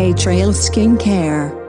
A Trail Skincare.